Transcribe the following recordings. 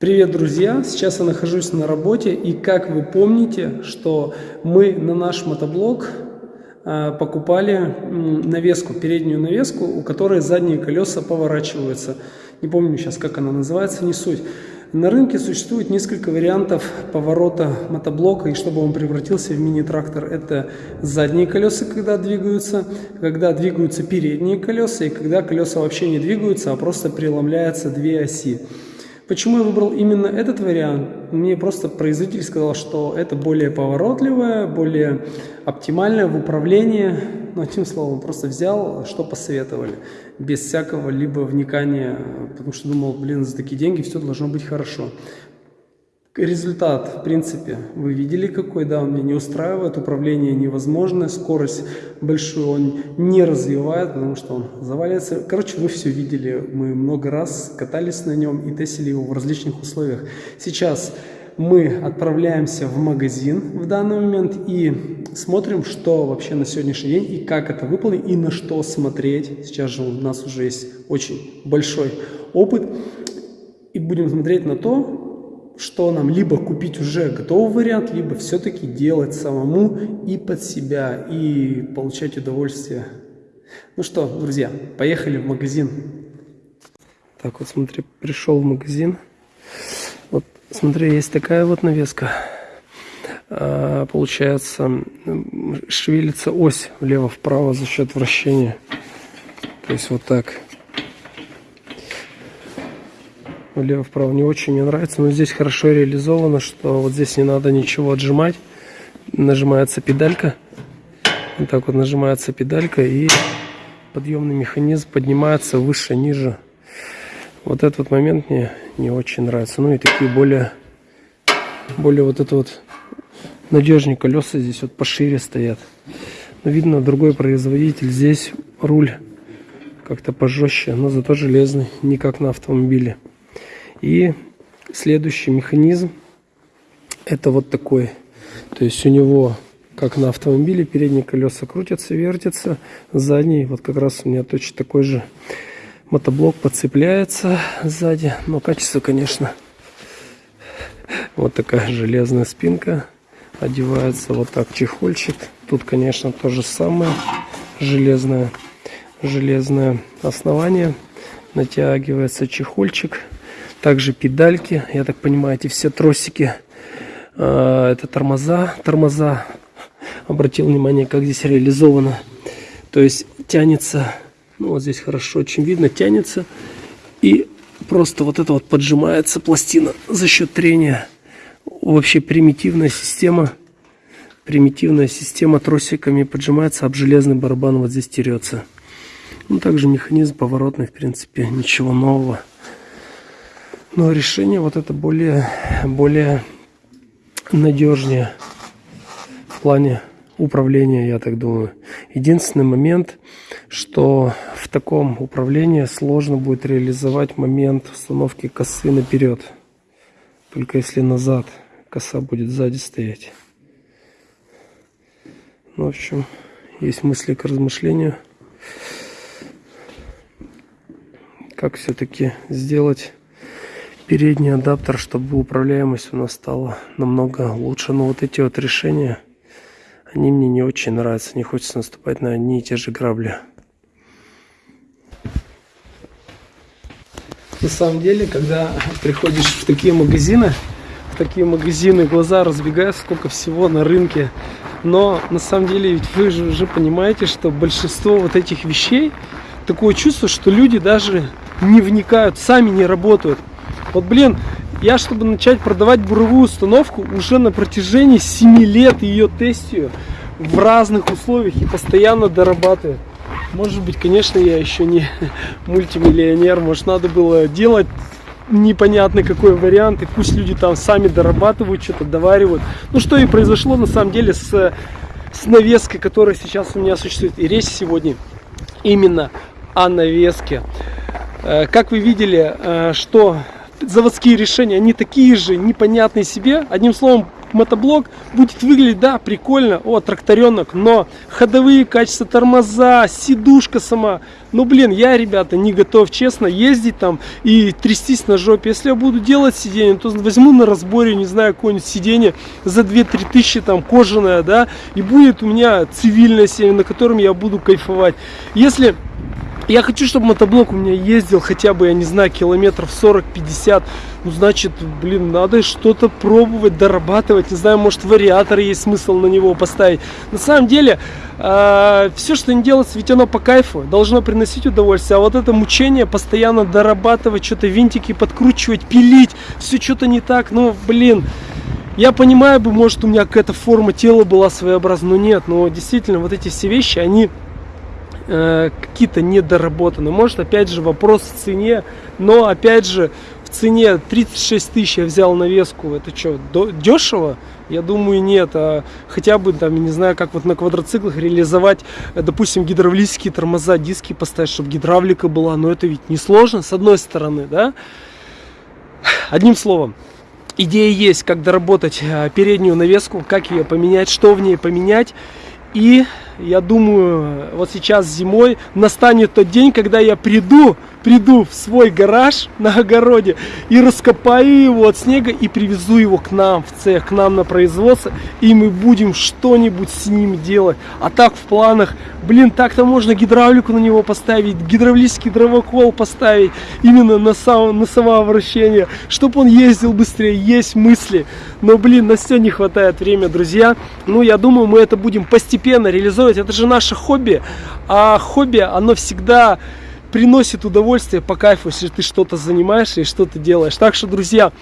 Привет, друзья! Сейчас я нахожусь на работе, и как вы помните, что мы на наш мотоблок э, покупали навеску, переднюю навеску, у которой задние колеса поворачиваются. Не помню сейчас, как она называется, не суть. На рынке существует несколько вариантов поворота мотоблока, и чтобы он превратился в мини-трактор, это задние колеса, когда двигаются, когда двигаются передние колеса, и когда колеса вообще не двигаются, а просто преломляются две оси. Почему я выбрал именно этот вариант? Мне просто производитель сказал, что это более поворотливое, более оптимальное в управлении. Ну, одним словом, просто взял, что посоветовали, без всякого либо вникания, потому что думал, блин, за такие деньги все должно быть хорошо. Результат, в принципе, вы видели какой, да, он меня не устраивает, управление невозможно, скорость большую он не развивает, потому что он заваливается. Короче, вы все видели, мы много раз катались на нем и тестили его в различных условиях. Сейчас мы отправляемся в магазин в данный момент и смотрим, что вообще на сегодняшний день и как это выполнить, и на что смотреть. Сейчас же у нас уже есть очень большой опыт, и будем смотреть на то, что нам либо купить уже готовый вариант, либо все-таки делать самому и под себя, и получать удовольствие. Ну что, друзья, поехали в магазин. Так вот, смотри, пришел в магазин. Вот, смотри, есть такая вот навеска. А, получается, шевелится ось влево-вправо за счет вращения. То есть вот так влево-вправо не очень мне нравится, но здесь хорошо реализовано, что вот здесь не надо ничего отжимать. Нажимается педалька, вот так вот нажимается педалька и подъемный механизм поднимается выше, ниже. Вот этот момент мне не очень нравится. Ну и такие более, более вот это вот надежнее колеса здесь вот пошире стоят. Но видно другой производитель. Здесь руль как-то пожестче, но зато железный, не как на автомобиле. И следующий механизм это вот такой. То есть у него, как на автомобиле, передние колеса крутятся, вертятся, задний, вот как раз у меня точно такой же мотоблок подцепляется сзади. Но качество, конечно, вот такая железная спинка. Одевается вот так чехольчик. Тут, конечно, то же самое. Железное, железное основание. Натягивается чехольчик. Также педальки, я так понимаю, эти все тросики. А, это тормоза. Тормоза. Обратил внимание, как здесь реализовано. То есть тянется, ну вот здесь хорошо очень видно, тянется. И просто вот это вот поджимается пластина за счет трения. Вообще примитивная система. Примитивная система тросиками поджимается, об железный барабан вот здесь терется. Ну, также механизм поворотный, в принципе, ничего нового. Но решение вот это более, более надежнее в плане управления, я так думаю. Единственный момент, что в таком управлении сложно будет реализовать момент установки косы наперед. Только если назад коса будет сзади стоять. Ну, в общем, есть мысли к размышлению. Как все-таки сделать передний адаптер, чтобы управляемость у нас стала намного лучше. Но вот эти вот решения, они мне не очень нравятся. Не хочется наступать на одни и те же грабли. На самом деле, когда приходишь в такие магазины, в такие магазины глаза разбегаются, сколько всего на рынке. Но на самом деле ведь вы же уже понимаете, что большинство вот этих вещей, такое чувство, что люди даже не вникают, сами не работают. Вот, блин, я, чтобы начать продавать буровую установку, уже на протяжении 7 лет ее тестию в разных условиях и постоянно дорабатываю. Может быть, конечно, я еще не мультимиллионер, может, надо было делать непонятно какой вариант, и пусть люди там сами дорабатывают, что-то доваривают. Ну, что и произошло, на самом деле, с, с навеской, которая сейчас у меня существует. И речь сегодня именно о навеске. Э, как вы видели, э, что заводские решения, они такие же непонятные себе. Одним словом, мотоблок будет выглядеть, да, прикольно, о, тракторенок, но ходовые качества, тормоза, сидушка сама, ну, блин, я, ребята, не готов, честно, ездить там и трястись на жопе. Если я буду делать сиденье, то возьму на разборе, не знаю, какое-нибудь сиденье за 2-3 тысячи, там, кожаное, да, и будет у меня цивильное сиденье, на котором я буду кайфовать. Если я хочу, чтобы мотоблок у меня ездил хотя бы, я не знаю, километров 40-50. Ну, значит, блин, надо что-то пробовать, дорабатывать. Не знаю, может, вариатор есть смысл на него поставить. На самом деле, э, все, что не делается, ведь оно по кайфу, должно приносить удовольствие. А вот это мучение, постоянно дорабатывать, что-то винтики подкручивать, пилить, все что-то не так, ну, блин. Я понимаю бы, может, у меня какая-то форма тела была своеобразная, но нет. Но действительно, вот эти все вещи, они э, какие-то недоработаны. Может, опять же, вопрос в цене, но, опять же, в цене 36 тысяч я взял навеску. Это что, дешево? Я думаю, нет. А хотя бы, там, не знаю, как вот на квадроциклах реализовать, э, допустим, гидравлические тормоза, диски поставить, чтобы гидравлика была. Но это ведь несложно, с одной стороны, да? Одним словом, идея есть, как доработать э, переднюю навеску, как ее поменять, что в ней поменять. И я думаю, вот сейчас зимой настанет тот день, когда я приду приду в свой гараж на огороде и раскопаю его от снега и привезу его к нам в цех, к нам на производство, и мы будем что-нибудь с ним делать. А так в планах, блин, так-то можно гидравлику на него поставить, гидравлический дровокол поставить именно на, сам, на самовращение, чтобы он ездил быстрее, есть мысли. Но, блин, на все не хватает времени, друзья. Ну, я думаю, мы это будем постепенно реализовывать. Это же наше хобби, а хобби, оно всегда приносит удовольствие по кайфу, если ты что-то занимаешься и что-то делаешь. Так что, друзья,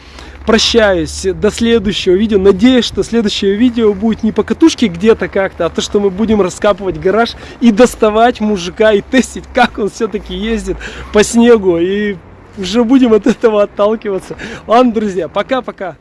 прощаюсь до следующего видео. Надеюсь, что следующее видео будет не по катушке где-то как-то, а то, что мы будем раскапывать гараж и доставать мужика и тестить, как он все-таки ездит по снегу. И уже будем от этого отталкиваться. Ладно, друзья, пока-пока.